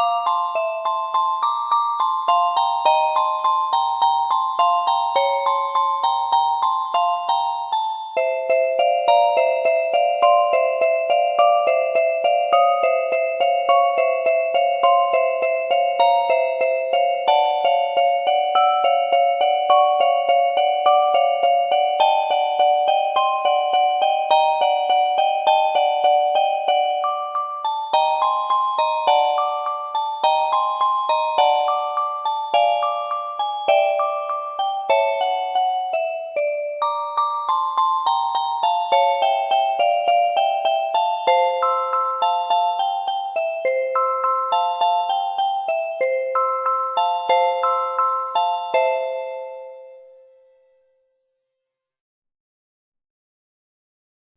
you